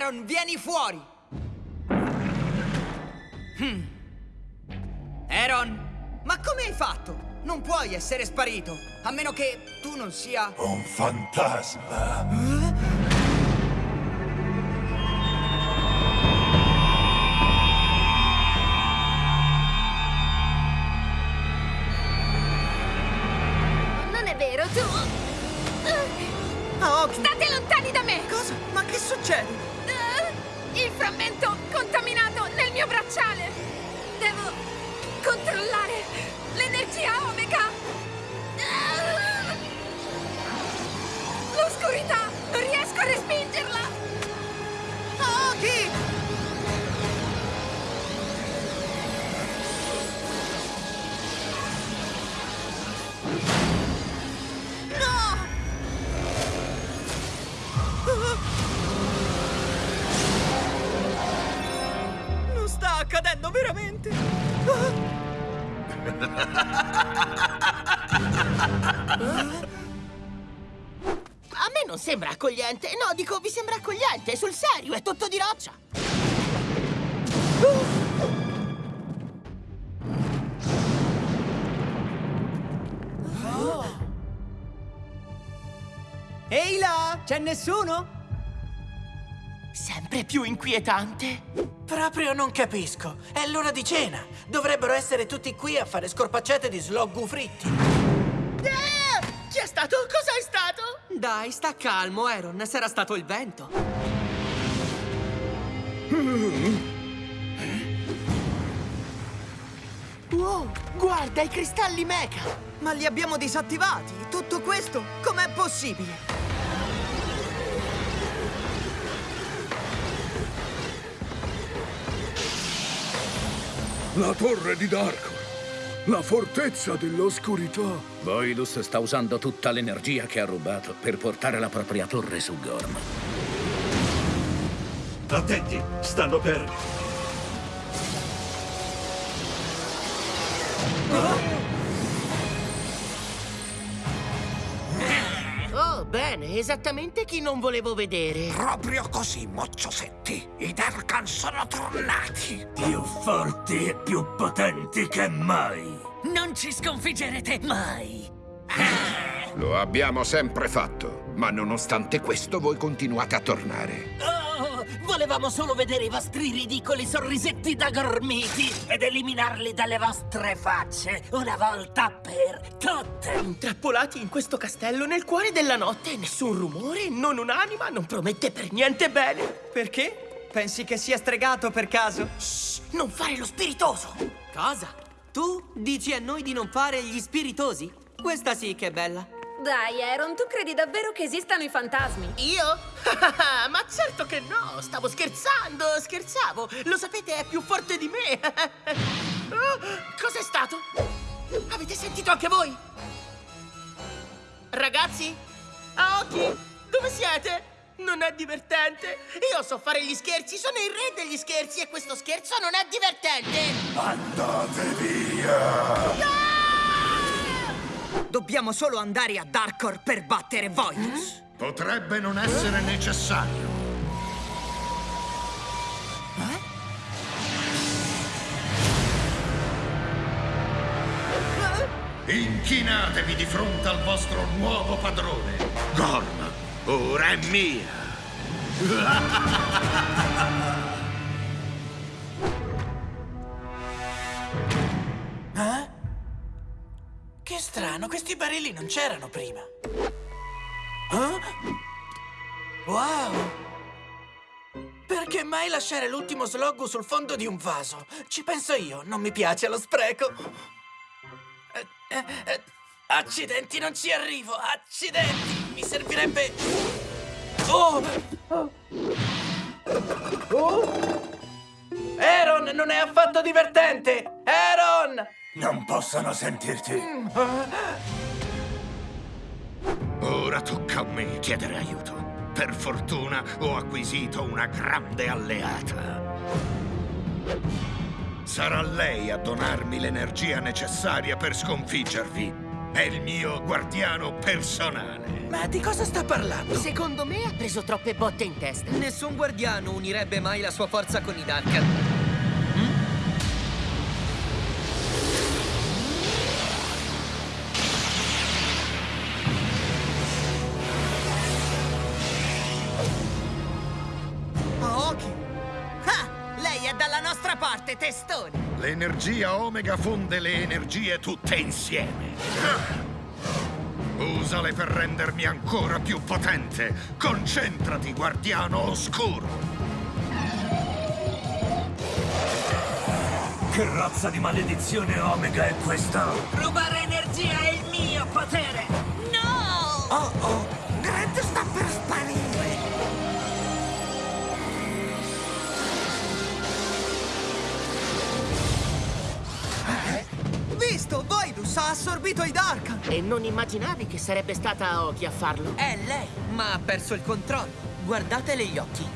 Aaron, vieni fuori! Hmm. Aaron, ma come hai fatto? Non puoi essere sparito, a meno che tu non sia... Un fantasma. Non è vero, tu... Aoki! State lontani da me! Cosa? Ma che succede? Bracciale! Devo controllare l'energia Omega! Ah! L'oscurità! Accadendo veramente! A me non sembra accogliente. No, dico, vi sembra accogliente. Sul serio, è tutto di roccia. Ehi là, c'è nessuno? Sempre più inquietante. Proprio non capisco. È l'ora di cena. Dovrebbero essere tutti qui a fare scorpacciate di sloggu fritti. Eh, chi è stato? Cosa è stato? Dai, sta calmo, Aaron, sarà stato il vento. Wow, guarda i cristalli mecha. Ma li abbiamo disattivati. Tutto questo? Com'è possibile? La torre di Darkor. La fortezza dell'oscurità. Voidus sta usando tutta l'energia che ha rubato per portare la propria torre su Gorm. Attenti, stanno per... bene, esattamente chi non volevo vedere. Proprio così, mocciosetti. I Darkan sono tornati. Più forti e più potenti che mai. Non ci sconfiggerete mai. Lo abbiamo sempre fatto, ma nonostante questo voi continuate a tornare. Oh, volevamo solo vedere i vostri ridicoli sorrisetti da gormiti ed eliminarli dalle vostre facce una volta per tutte. Intrappolati in questo castello nel cuore della notte, nessun rumore, non un'anima, non promette per niente bene. Perché? Pensi che sia stregato per caso? Shh, non fare lo spiritoso. Cosa? Tu dici a noi di non fare gli spiritosi? Questa sì che è bella. Dai, Aaron, tu credi davvero che esistano i fantasmi? Io? Ma certo che no, stavo scherzando, scherzavo. Lo sapete, è più forte di me. Oh, Cos'è stato? Avete sentito anche voi? Ragazzi? Aoki, dove siete? Non è divertente. Io so fare gli scherzi, sono il re degli scherzi e questo scherzo non è divertente. Andate via! Dobbiamo solo andare a Darkor per battere Voidus. Potrebbe non essere necessario. Inchinatevi di fronte al vostro nuovo padrone. Gorm, ora è mia! strano, questi barili non c'erano prima. Ah? Wow! Perché mai lasciare l'ultimo sloggo sul fondo di un vaso? Ci penso io, non mi piace lo spreco. Eh, eh, eh, accidenti, non ci arrivo! Accidenti! Mi servirebbe... Oh! Oh! Aaron, non è affatto divertente! Aaron! Non possono sentirti. Ora tocca a me chiedere aiuto. Per fortuna ho acquisito una grande alleata. Sarà lei a donarmi l'energia necessaria per sconfiggervi. È il mio guardiano personale. Ma di cosa sta parlando? Secondo me ha preso troppe botte in testa. Nessun guardiano unirebbe mai la sua forza con i Dark. Testone! L'energia Omega fonde le energie tutte insieme. Usale per rendermi ancora più potente. Concentrati, guardiano oscuro. Che razza di maledizione Omega è questa? Rubare energia è il mio potere! Ha assorbito i Dark! E non immaginavi che sarebbe stata Aoki a farlo? È lei, ma ha perso il controllo. Guardatele gli occhi.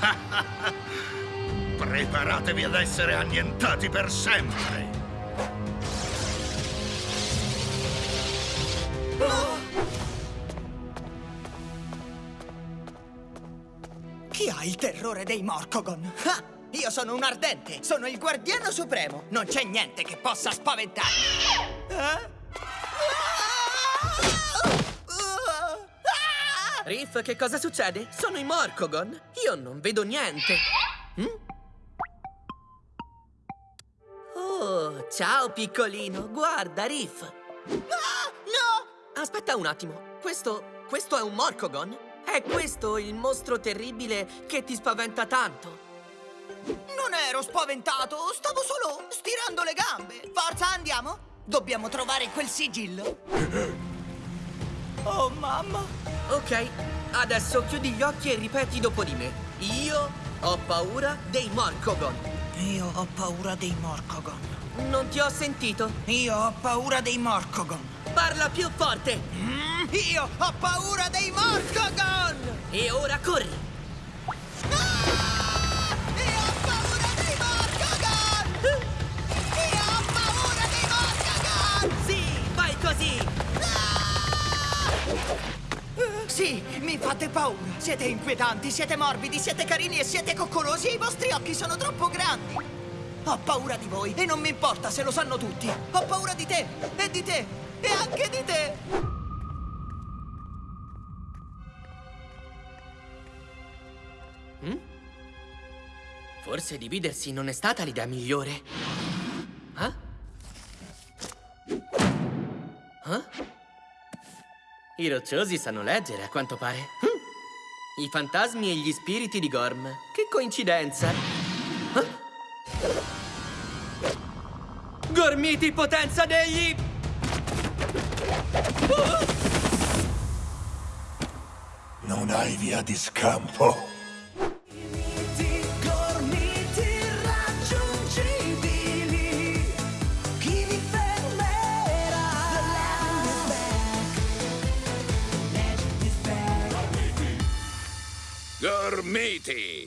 Preparatevi ad essere annientati per sempre. Chi ha il terrore dei Morcogon? Ah, io sono un ardente, sono il guardiano supremo. Non c'è niente che possa spaventarmi. Eh? Riff, che cosa succede? Sono i Morcogon. Io non vedo niente. Mm? Oh, ciao piccolino. Guarda, Riff. No! Aspetta un attimo. Questo... questo è un Morcogon? È questo il mostro terribile che ti spaventa tanto? Non ero spaventato, stavo solo stirando le gambe. Forza, andiamo? Dobbiamo trovare quel sigillo. Oh, mamma. Ok, adesso chiudi gli occhi e ripeti dopo di me. Io ho paura dei Morcogon. Io ho paura dei Morcogon. Non ti ho sentito. Io ho paura dei Morcogon. Parla più forte. Mm, io ho paura dei Morcogon! E ora corri. Sì, mi fate paura. Siete inquietanti, siete morbidi, siete carini e siete coccolosi i vostri occhi sono troppo grandi. Ho paura di voi e non mi importa se lo sanno tutti. Ho paura di te e di te e anche di te. Forse dividersi non è stata l'idea migliore. I rocciosi sanno leggere, a quanto pare. Hm. I fantasmi e gli spiriti di Gorm. Che coincidenza. Ah? Gormiti, potenza degli... Non hai via di scampo. meaty.